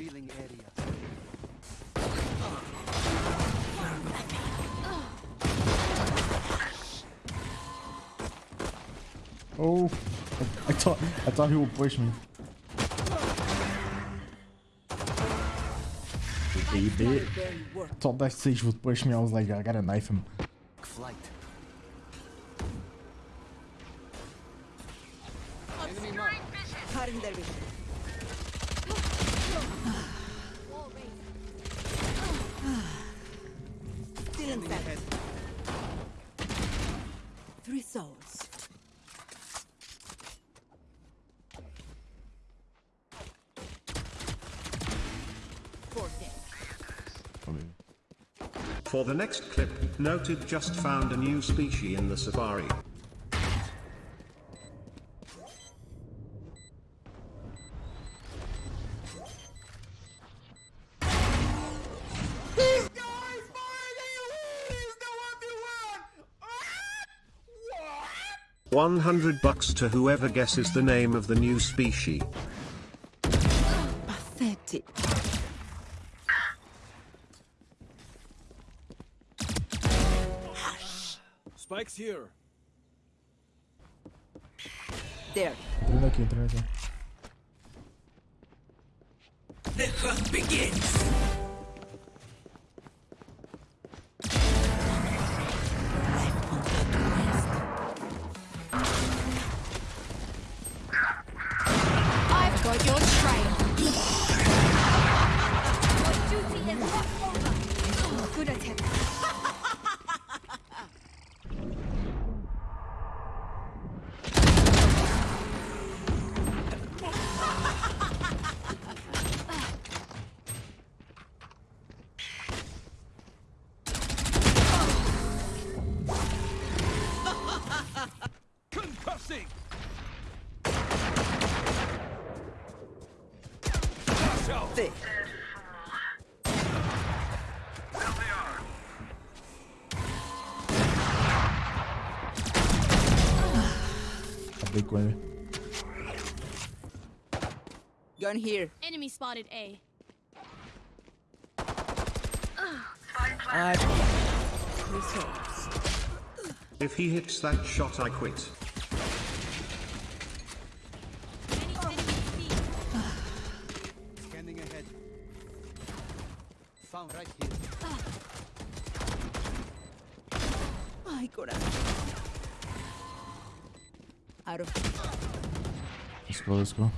Revealing area. Oh, I, I thought I thought he would push me. He did. Thought that stage would push me. I was like, I gotta knife him. Flight. Cutting their souls. For the next clip, noted just found a new species in the safari. One hundred bucks to whoever guesses the name of the new species. Pathetic. Spike's here. There. The hunt entrando Concussing! Thick. Acabei com ele. Gun here. Enemy spotted A. Three souls. If he hits that shot I quit. Found right here. Ay, corazón. Out of Let's go, let's go.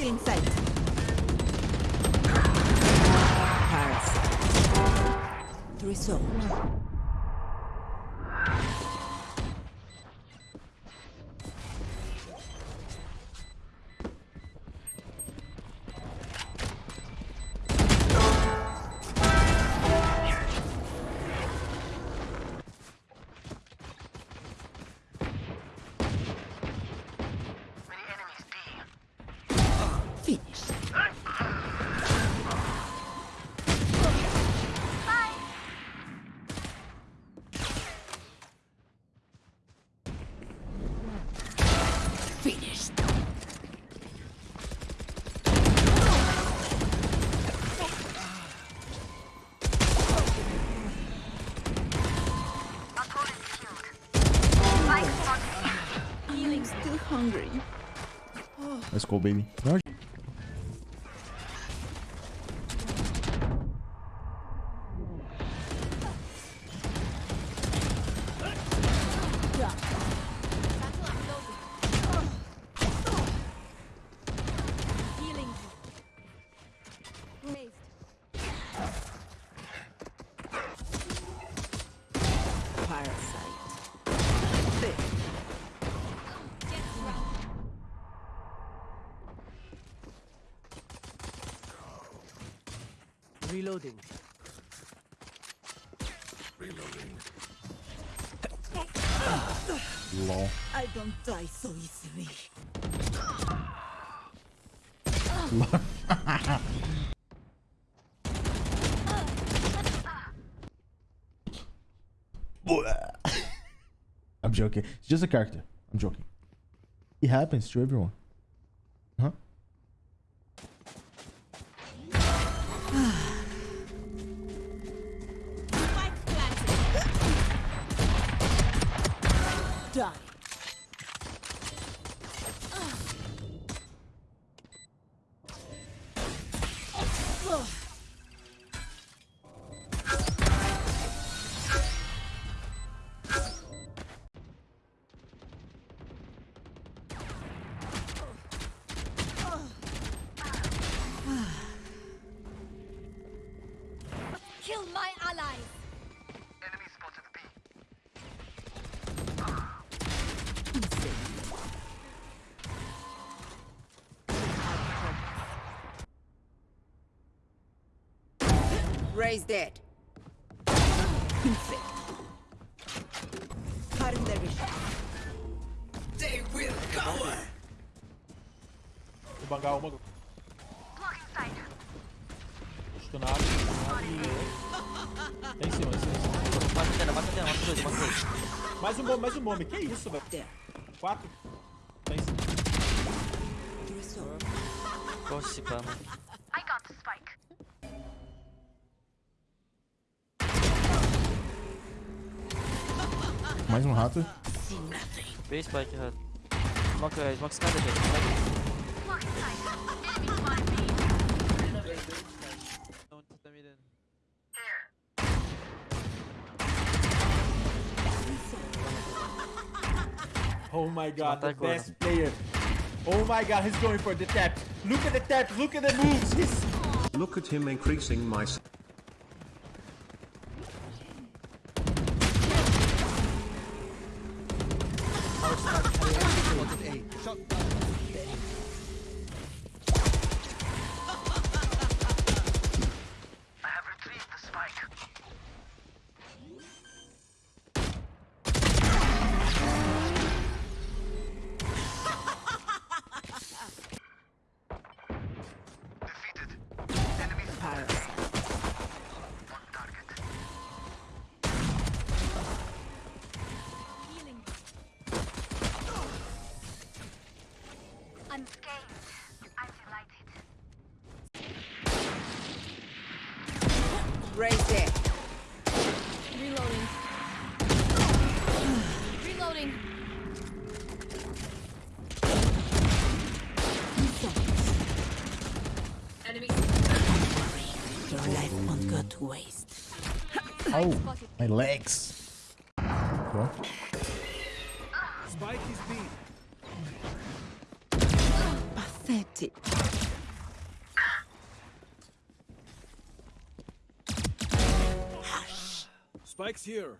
still inside. Hearts. Three Finished. I'm still hungry. Let's go, baby. Reloading. Reloading. lol. I don't die so easily. I'm joking. It's just a character. I'm joking. It happens to everyone. Die. Kill my Raise dead. Infect. Their vision. They will cower. Vou bangar uma. Área. Tem em cima, em cima, em cima. Bate antena, bate antena, mata dois, mata dois. Mais um bombe, mais um bombe. Que isso, velho? Quatro. Tem em cima. Gosto pano. Mais um rato. Bem spike, rato. Smoke, eh, smoke escada, gente. Smoke. Oh my god, the best player. Oh my god, he's going for the tap. Look at the tap, look at the moves. He's Look at him increasing my Parasite. Healing. Unscathed. I'm delighted. Raise dead. Reloading. Reloading. Your life won't go to waste. Oh, my legs. What? Spike is B. Pathetic. Spike's here.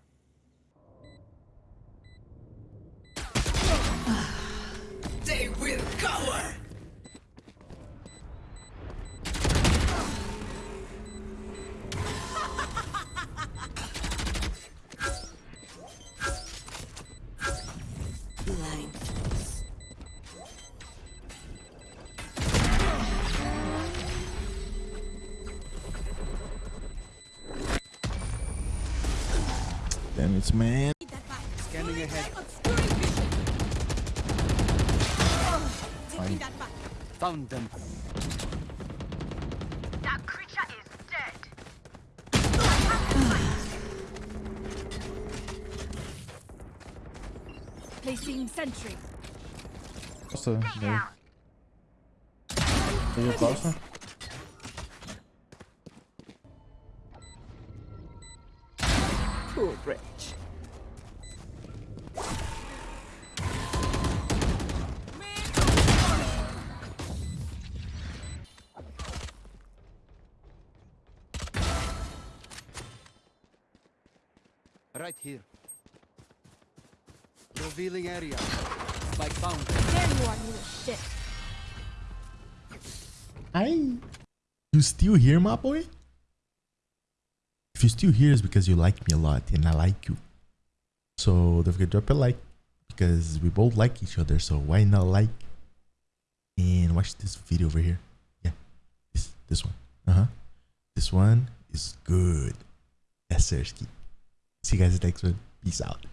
Damn man. Need that back. Scanning ahead. Obscuring vision. Taking that back. Found them. That creature is dead. Placing sentry. Nossa, meu. Veio próximo. Poor wretch. Right here. Revealing area. Spike found. There you are, you little shit. Hi. You still here, my boy? If you still here, it's because you like me a lot and I like you. So don't forget to drop a like because we both like each other. So why not like and watch this video over here? Yeah, this this one. Uh huh. This one is good. Yes, Sersky. See you guys next one. Peace out.